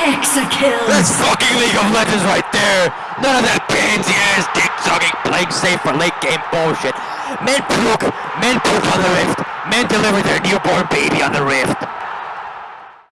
Hexakill. That's fucking League of Legends right there. None of that pansy ass dick sucking playing safe for late game bullshit. Men puke, men puke on the rift. Men deliver their newborn baby on the rift.